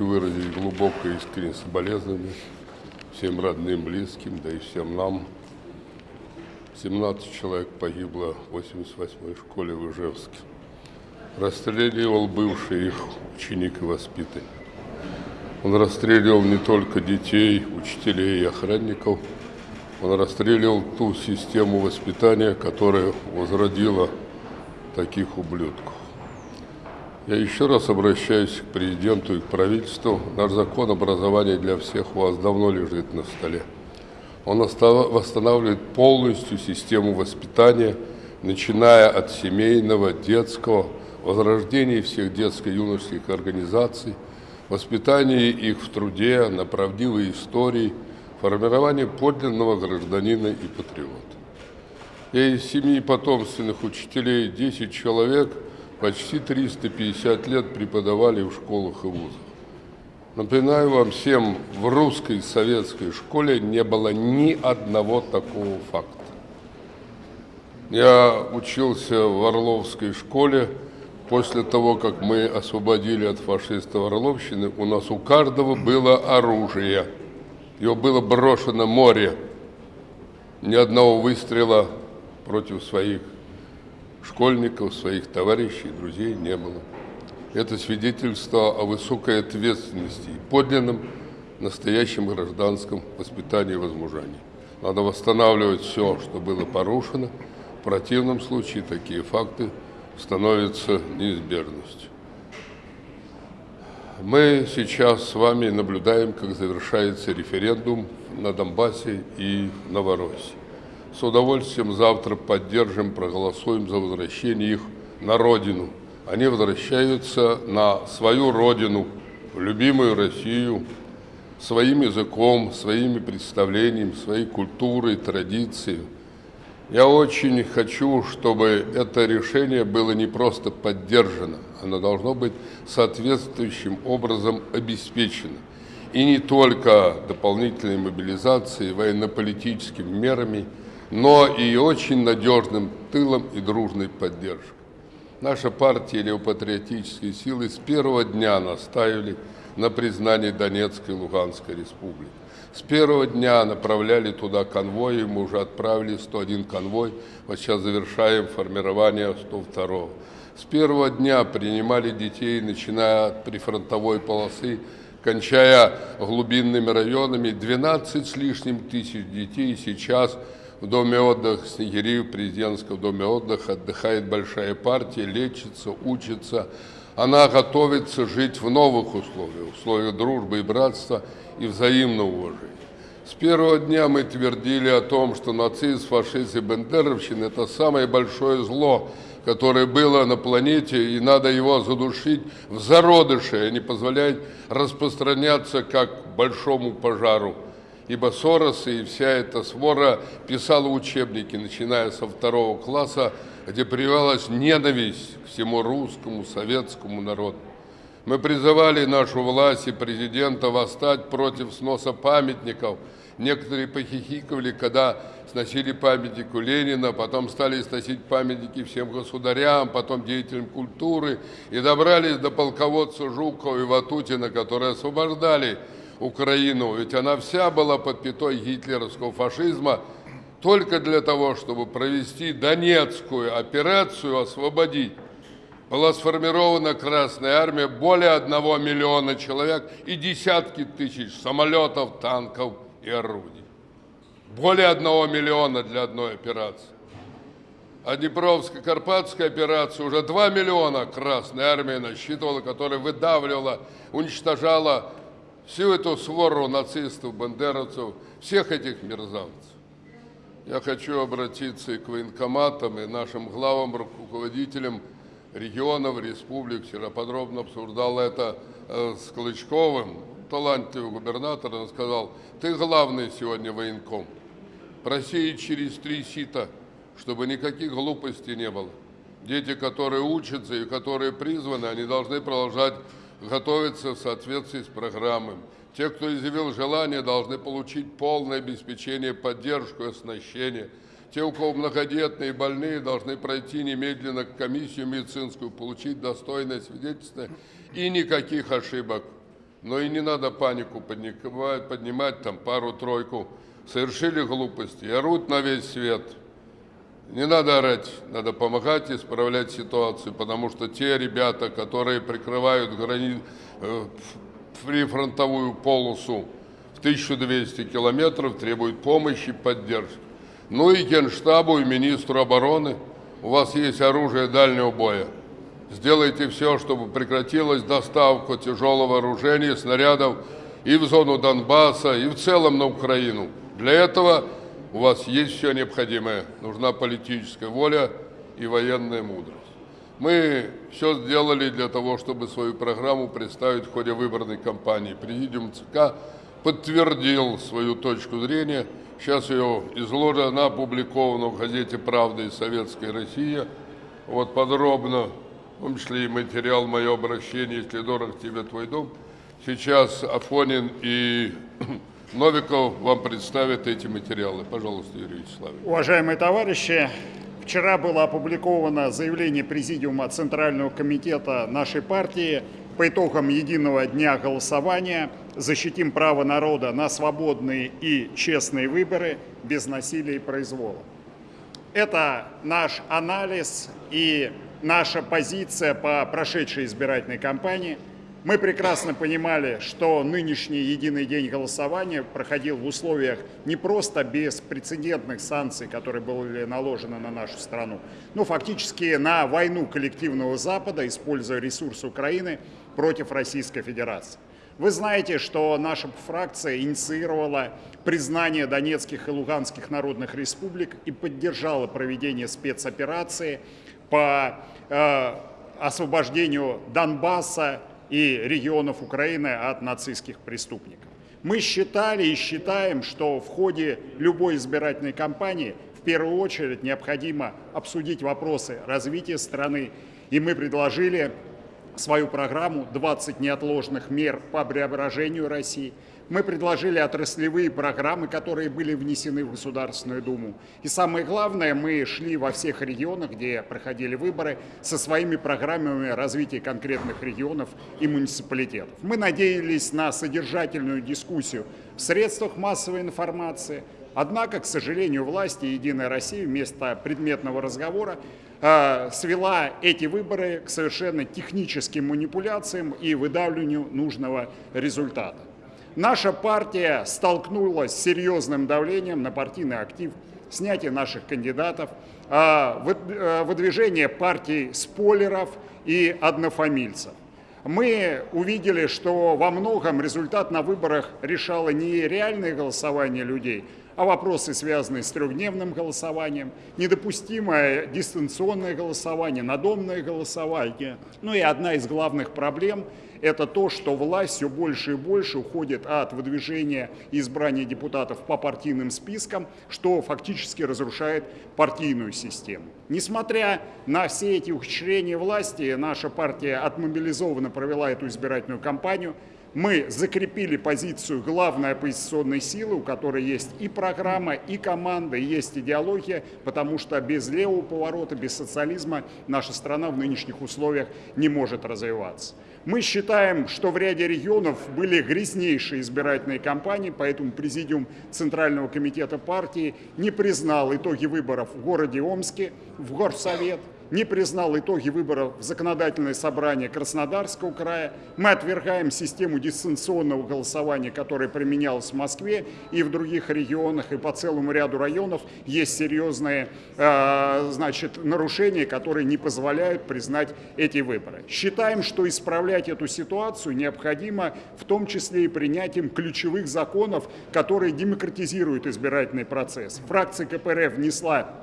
хочу выразить глубокое искреннее соболезнование всем родным, близким, да и всем нам. 17 человек погибло в 88-й школе в Ижевске. Расстреливал бывший их ученик и воспитанник. Он расстреливал не только детей, учителей и охранников, он расстреливал ту систему воспитания, которая возродила таких ублюдков. Я еще раз обращаюсь к президенту и к правительству. Наш закон образования для всех у вас давно лежит на столе. Он восстанавливает полностью систему воспитания, начиная от семейного, детского, возрождения всех детско-юношеских организаций, воспитания их в труде, на правдивой истории, формирование подлинного гражданина и патриота. Я из семьи потомственных учителей 10 человек почти 350 лет преподавали в школах и вузах. Напоминаю вам всем, в русской советской школе не было ни одного такого факта. Я учился в Орловской школе. После того, как мы освободили от фашистов Орловщины, у нас у каждого было оружие. Его было брошено море. Ни одного выстрела против своих школьников, своих товарищей, друзей не было. Это свидетельство о высокой ответственности и подлинном настоящем гражданском воспитании и. Надо восстанавливать все, что было порушено. В противном случае такие факты становятся неизбежностью. Мы сейчас с вами наблюдаем, как завершается референдум на Донбассе и в Новороссии. С удовольствием завтра поддержим, проголосуем за возвращение их на родину – они возвращаются на свою родину, в любимую Россию, своим языком, своими представлениями, своей культурой, традицией. Я очень хочу, чтобы это решение было не просто поддержано, оно должно быть соответствующим образом обеспечено. И не только дополнительной мобилизацией, военно-политическими мерами, но и очень надежным тылом и дружной поддержкой. Наша партия левопатриотические силы с первого дня настаивали на признании Донецкой и Луганской республик. С первого дня направляли туда конвои, мы уже отправили 101 конвой, вот сейчас завершаем формирование 102. С первого дня принимали детей, начиная от прифронтовой полосы, кончая глубинными районами, 12 с лишним тысяч детей сейчас – в доме отдыха Снегири, в президентском доме отдыха, отдыхает большая партия, лечится, учится. Она готовится жить в новых условиях, условиях дружбы и братства и взаимного уважения. С первого дня мы твердили о том, что нацизм, фашизм и бендеровщина – это самое большое зло, которое было на планете, и надо его задушить в зародыше, а не позволять распространяться как большому пожару ибо Сорос и вся эта свора писала учебники, начиная со второго класса, где прививалась ненависть к всему русскому, советскому народу. Мы призывали нашу власть и президента восстать против сноса памятников. Некоторые похихикывали, когда сносили памятнику Ленина, потом стали сносить памятники всем государям, потом деятелям культуры, и добрались до полководца Жукова и Ватутина, которые освобождали Украину, ведь она вся была под пятой гитлеровского фашизма, только для того, чтобы провести Донецкую операцию, освободить. Была сформирована Красная Армия, более одного миллиона человек и десятки тысяч самолетов, танков и орудий. Более одного миллиона для одной операции. А Днепровско-Карпатская операция уже 2 миллиона Красная Армия насчитывала, которая выдавливала, уничтожала всю эту свору нацистов, бандеровцев, всех этих мерзавцев. Я хочу обратиться и к военкоматам, и нашим главам, руководителям регионов, республик. Вчера подробно обсуждал это э, с Клычковым, талантливый губернатор. Он сказал, ты главный сегодня военком. Проси через три сита, чтобы никаких глупостей не было. Дети, которые учатся и которые призваны, они должны продолжать готовиться в соответствии с программой. Те, кто изъявил желание, должны получить полное обеспечение, поддержку и оснащение. Те, у кого многодетные и больные, должны пройти немедленно комиссию медицинскую, получить достойное свидетельство и никаких ошибок. Но и не надо панику поднимать, поднимать там пару-тройку. Совершили глупости и орут на весь свет. Не надо орать, надо помогать исправлять ситуацию, потому что те ребята, которые прикрывают грани... э, прифронтовую полосу в 1200 километров, требуют помощи, поддержки. Ну и Генштабу, и министру обороны. У вас есть оружие дальнего боя. Сделайте все, чтобы прекратилась доставка тяжелого вооружения, снарядов и в зону Донбасса, и в целом на Украину. Для этого у вас есть все необходимое. Нужна политическая воля и военная мудрость. Мы все сделали для того, чтобы свою программу представить в ходе выборной кампании. Президиум ЦК подтвердил свою точку зрения. Сейчас ее изложена, она опубликована в газете «Правда» и «Советская Россия». Вот подробно в том числе и материал «Мое обращение, если дорог тебе твой дом». Сейчас Афонин и Новиков вам представят эти материалы. Пожалуйста, Юрий Вячеславович. Уважаемые товарищи, вчера было опубликовано заявление Президиума Центрального комитета нашей партии по итогам единого дня голосования «Защитим право народа на свободные и честные выборы без насилия и произвола». Это наш анализ и наша позиция по прошедшей избирательной кампании. Мы прекрасно понимали, что нынешний единый день голосования проходил в условиях не просто беспрецедентных санкций, которые были наложены на нашу страну, но фактически на войну коллективного Запада, используя ресурсы Украины против Российской Федерации. Вы знаете, что наша фракция инициировала признание Донецких и Луганских народных республик и поддержала проведение спецоперации по э, освобождению Донбасса и регионов Украины от нацистских преступников. Мы считали и считаем, что в ходе любой избирательной кампании в первую очередь необходимо обсудить вопросы развития страны, и мы предложили свою программу «20 неотложных мер по преображению России», мы предложили отраслевые программы, которые были внесены в Государственную Думу. И самое главное, мы шли во всех регионах, где проходили выборы, со своими программами развития конкретных регионов и муниципалитетов. Мы надеялись на содержательную дискуссию в средствах массовой информации, Однако, к сожалению, власти «Единая Россия» вместо предметного разговора э, свела эти выборы к совершенно техническим манипуляциям и выдавливанию нужного результата. Наша партия столкнулась с серьезным давлением на партийный актив, снятие наших кандидатов, э, выдвижение партий спойлеров и однофамильцев. Мы увидели, что во многом результат на выборах решало не реальное голосование людей, а вопросы, связанные с трехдневным голосованием, недопустимое дистанционное голосование, надомное голосование. Ну и одна из главных проблем – это то, что власть все больше и больше уходит от выдвижения избрания депутатов по партийным спискам, что фактически разрушает партийную систему. Несмотря на все эти ухищрения власти, наша партия отмобилизованно провела эту избирательную кампанию – мы закрепили позицию главной оппозиционной силы, у которой есть и программа, и команда, и есть идеология, потому что без левого поворота, без социализма наша страна в нынешних условиях не может развиваться. Мы считаем, что в ряде регионов были грязнейшие избирательные кампании, поэтому Президиум Центрального комитета партии не признал итоги выборов в городе Омске, в Горсовет, не признал итоги выборов в законодательное собрание Краснодарского края. Мы отвергаем систему дистанционного голосования, которая применялась в Москве и в других регионах, и по целому ряду районов есть серьезные э, значит, нарушения, которые не позволяют признать эти выборы. Считаем, что исправлять эту ситуацию необходимо в том числе и принятием ключевых законов, которые демократизируют избирательный процесс. Фракция КПРФ внесла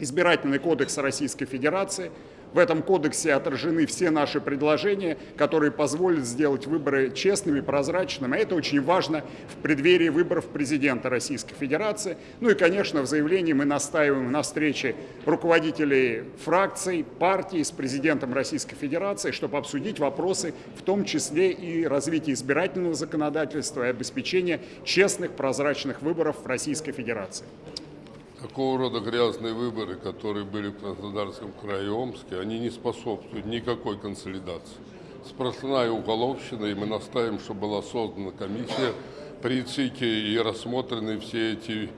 избирательный кодекс Российской Федерации. В этом кодексе отражены все наши предложения, которые позволят сделать выборы честными, прозрачными. Это очень важно в преддверии выборов президента Российской Федерации. Ну и, конечно, в заявлении мы настаиваем на встрече руководителей фракций, партий с президентом Российской Федерации, чтобы обсудить вопросы, в том числе и развитие избирательного законодательства и обеспечения честных, прозрачных выборов в Российской Федерации. Такого рода грязные выборы, которые были в Краснодарском крае Омске, они не способствуют никакой консолидации. сплошная уголовщина, и мы настаиваем, чтобы была создана комиссия при ЦИКе и рассмотрены все эти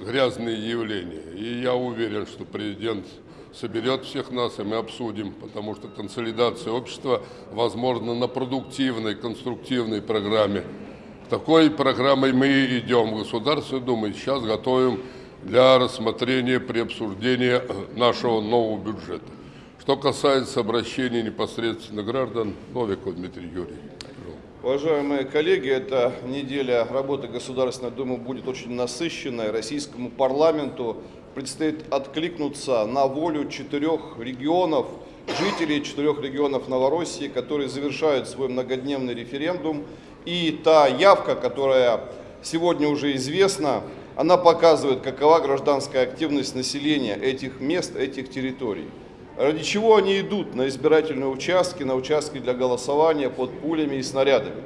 грязные явления. И я уверен, что президент соберет всех нас, и мы обсудим, потому что консолидация общества возможна на продуктивной, конструктивной программе. Такой программой мы идем в Государственную Думу, сейчас готовим для рассмотрения при обсуждении нашего нового бюджета. Что касается обращений непосредственно граждан, Новиков Дмитрий Юрьевич. Уважаемые коллеги, эта неделя работы Государственной Думы будет очень насыщенной. Российскому парламенту предстоит откликнуться на волю четырех регионов, жителей четырех регионов Новороссии, которые завершают свой многодневный референдум. И та явка, которая сегодня уже известна, она показывает, какова гражданская активность населения этих мест, этих территорий. Ради чего они идут на избирательные участки, на участки для голосования под пулями и снарядами?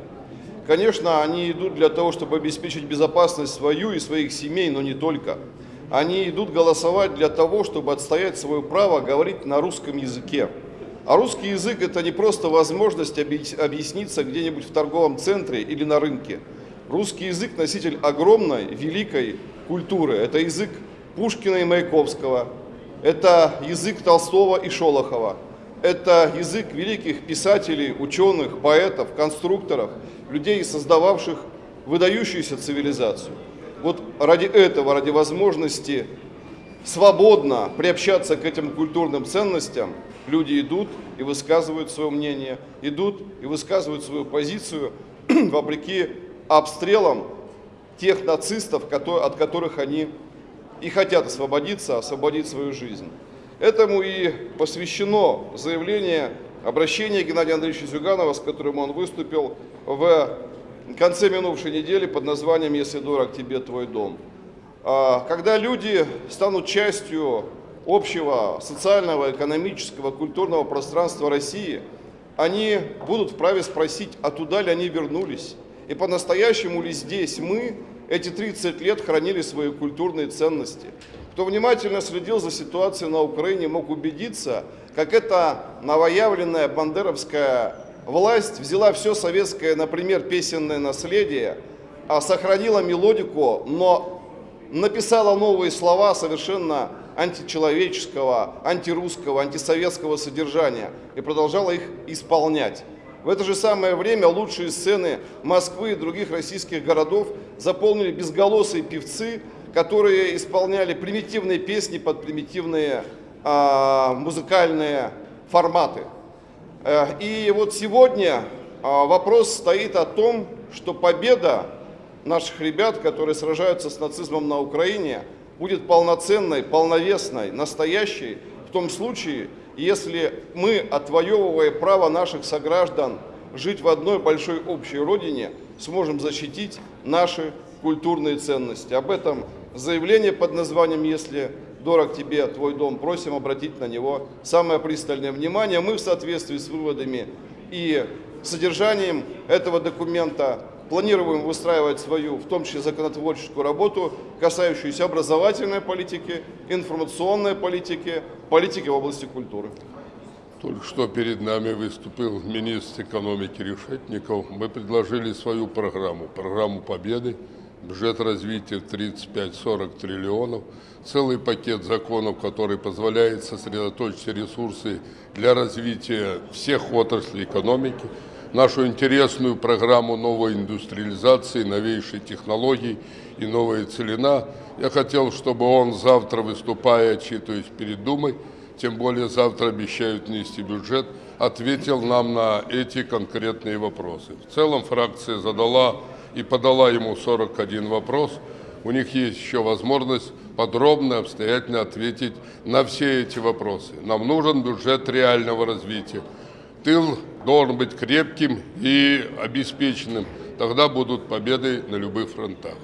Конечно, они идут для того, чтобы обеспечить безопасность свою и своих семей, но не только. Они идут голосовать для того, чтобы отстоять свое право говорить на русском языке. А русский язык – это не просто возможность объясниться где-нибудь в торговом центре или на рынке. Русский язык – носитель огромной, великой культуры. Это язык Пушкина и Маяковского, это язык Толстого и Шолохова. Это язык великих писателей, ученых, поэтов, конструкторов, людей, создававших выдающуюся цивилизацию. Вот ради этого, ради возможности свободно приобщаться к этим культурным ценностям, люди идут и высказывают свое мнение, идут и высказывают свою позицию вопреки обстрелам тех нацистов, от которых они и хотят освободиться, освободить свою жизнь. Этому и посвящено заявление, обращение Геннадия Андреевича Зюганова, с которым он выступил в конце минувшей недели под названием «Если дорог тебе твой дом». А, когда люди станут частью общего социального, экономического, культурного пространства России, они будут вправе спросить, а туда ли они вернулись? И по-настоящему ли здесь мы эти 30 лет хранили свои культурные ценности. Кто внимательно следил за ситуацией на Украине, мог убедиться, как эта новоявленная бандеровская власть взяла все советское, например, песенное наследие, а сохранила мелодику, но написала новые слова совершенно античеловеческого, антирусского, антисоветского содержания и продолжала их исполнять. В это же самое время лучшие сцены Москвы и других российских городов заполнили безголосые певцы, которые исполняли примитивные песни под примитивные а, музыкальные форматы. Э, и вот сегодня а, вопрос стоит о том, что победа наших ребят, которые сражаются с нацизмом на Украине, будет полноценной, полновесной, настоящей в том случае, если мы, отвоевывая право наших сограждан жить в одной большой общей родине, сможем защитить наши культурные ценности. Об этом заявление под названием «Если дорог тебе твой дом», просим обратить на него самое пристальное внимание. Мы в соответствии с выводами и содержанием этого документа планируем выстраивать свою, в том числе законотворческую работу, касающуюся образовательной политики, информационной политики, политики в области культуры. Только что перед нами выступил министр экономики Решетников. Мы предложили свою программу, программу победы, бюджет развития 35-40 триллионов, целый пакет законов, который позволяет сосредоточить ресурсы для развития всех отраслей экономики, нашу интересную программу новой индустриализации, новейшей технологий и новая целина. Я хотел, чтобы он завтра, выступая, отчитываясь перед Думой, тем более завтра обещают внести бюджет, ответил нам на эти конкретные вопросы. В целом фракция задала и подала ему 41 вопрос. У них есть еще возможность подробно, обстоятельно ответить на все эти вопросы. Нам нужен бюджет реального развития. Тыл должен быть крепким и обеспеченным. Тогда будут победы на любых фронтах.